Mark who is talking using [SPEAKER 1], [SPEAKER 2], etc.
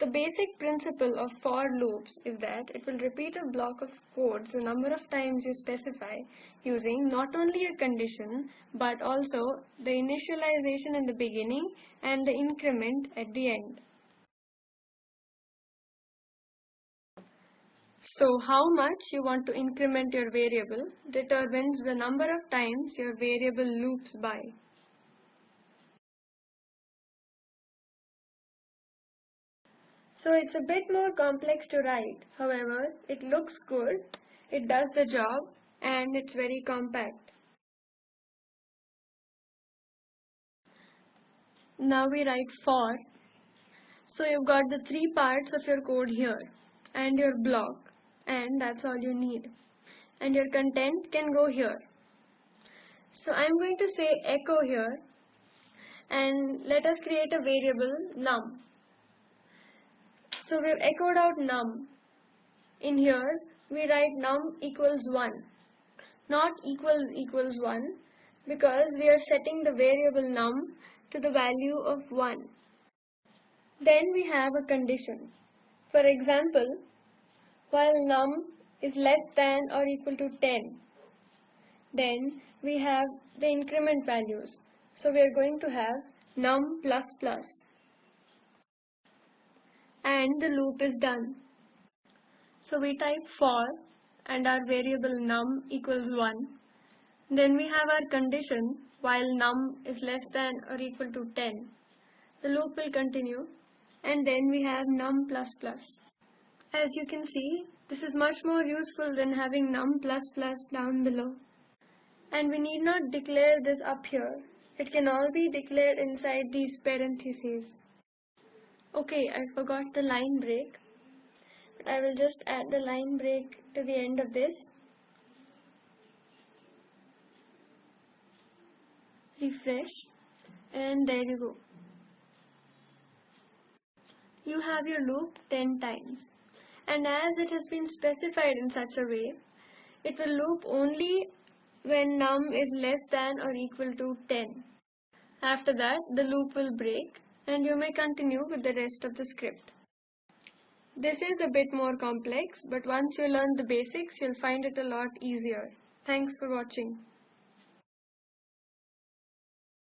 [SPEAKER 1] The basic principle of for loops is that it will repeat a block of code the number of times you specify using not only a condition but also the initialization in the beginning and the increment at the end. So how much you want to increment your variable determines the number of times your variable loops by. So it's a bit more complex to write. However, it looks good, it does the job, and it's very compact. Now we write for. So you've got the three parts of your code here and your block and that's all you need. And your content can go here. So I'm going to say echo here and let us create a variable num. So we've echoed out num. In here, we write num equals 1, not equals equals 1, because we are setting the variable num to the value of 1. Then we have a condition. For example, while num is less than or equal to 10, then we have the increment values. So we are going to have num plus plus and the loop is done. So we type for and our variable num equals 1. Then we have our condition while num is less than or equal to 10. The loop will continue and then we have num plus plus. As you can see, this is much more useful than having num plus plus down below. And we need not declare this up here. It can all be declared inside these parentheses. Okay, I forgot the line break. I will just add the line break to the end of this. Refresh and there you go. You have your loop 10 times and as it has been specified in such a way, it will loop only when num is less than or equal to 10. After that, the loop will break and you may continue with the rest of the script. This is a bit more complex, but once you learn the basics, you'll find it a lot easier. Thanks for watching.